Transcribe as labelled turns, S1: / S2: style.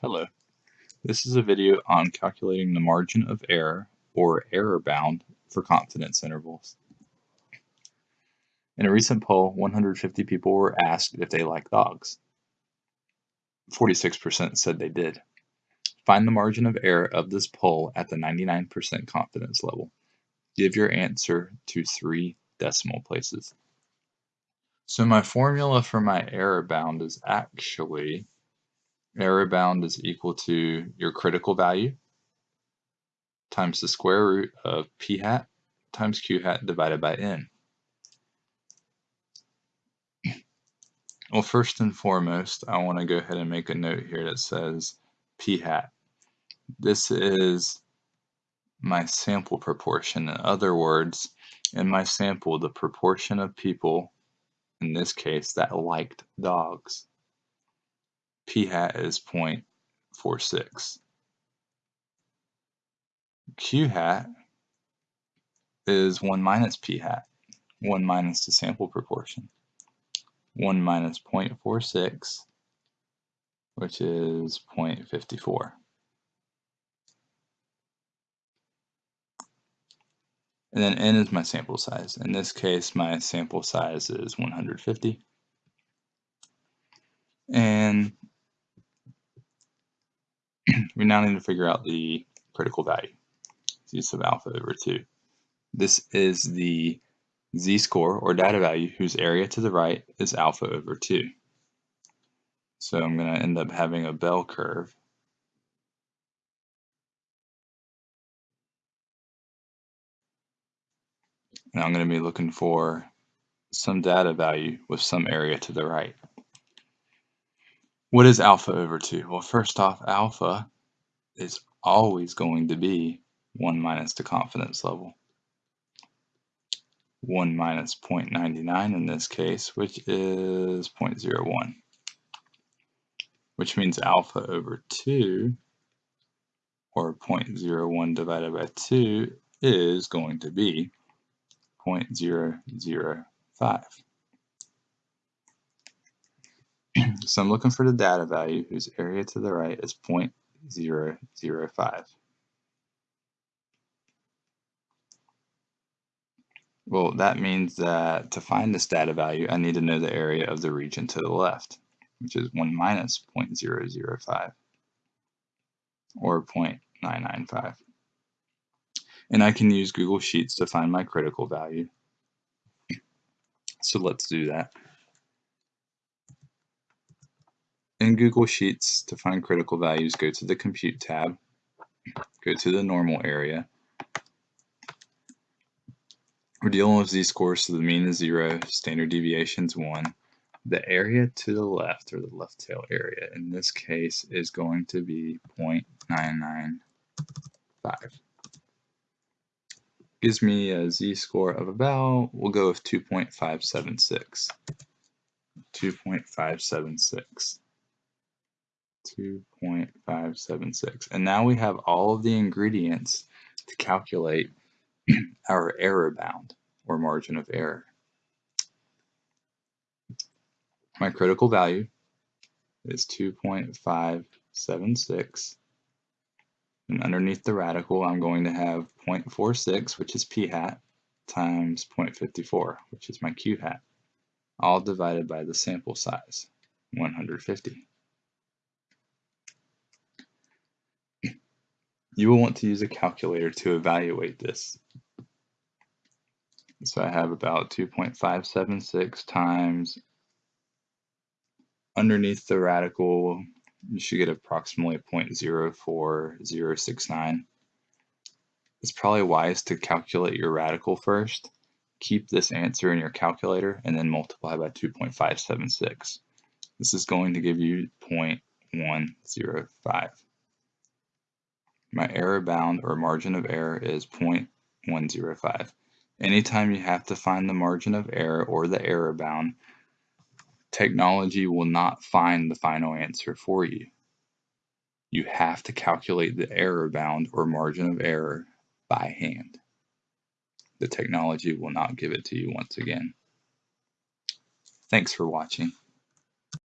S1: Hello. This is a video on calculating the margin of error, or error bound, for confidence intervals. In a recent poll, 150 people were asked if they like dogs. 46% said they did. Find the margin of error of this poll at the 99% confidence level. Give your answer to three decimal places. So my formula for my error bound is actually error bound is equal to your critical value times the square root of p hat times q hat divided by n. Well, first and foremost, I want to go ahead and make a note here that says p hat. This is my sample proportion. In other words, in my sample, the proportion of people, in this case, that liked dogs p hat is 0.46. q hat is 1 minus p hat, 1 minus the sample proportion. 1 minus 0.46, which is 0.54. And then n is my sample size. In this case, my sample size is 150. And we now need to figure out the critical value, z sub alpha over 2. This is the z-score, or data value, whose area to the right is alpha over 2. So I'm going to end up having a bell curve. And I'm going to be looking for some data value with some area to the right. What is alpha over 2? Well, first off, alpha is always going to be 1 minus the confidence level. 1 minus 0.99 in this case, which is 0.01, which means alpha over 2, or 0.01 divided by 2, is going to be 0.005. so I'm looking for the data value whose area to the right is 0.005. Well, that means that to find this data value, I need to know the area of the region to the left, which is 1 minus 0.005, or 0.995. And I can use Google Sheets to find my critical value. So let's do that. In Google Sheets, to find critical values, go to the Compute tab, go to the Normal area. We're dealing with z-scores, so the mean is 0, standard deviation is 1. The area to the left, or the left tail area, in this case is going to be 0.995. Gives me a z-score of about, we'll go with 2.576. 2.576. 2.576. And now we have all of the ingredients to calculate our error bound or margin of error. My critical value is 2.576. And underneath the radical, I'm going to have 0.46, which is p hat, times 0.54, which is my q hat, all divided by the sample size, 150. You will want to use a calculator to evaluate this. So I have about 2.576 times underneath the radical, you should get approximately 0.04069. It's probably wise to calculate your radical first. Keep this answer in your calculator and then multiply by 2.576. This is going to give you 0.105. My error bound or margin of error is 0.105. Anytime you have to find the margin of error or the error bound, technology will not find the final answer for you. You have to calculate the error bound or margin of error by hand. The technology will not give it to you once again. Thanks for watching.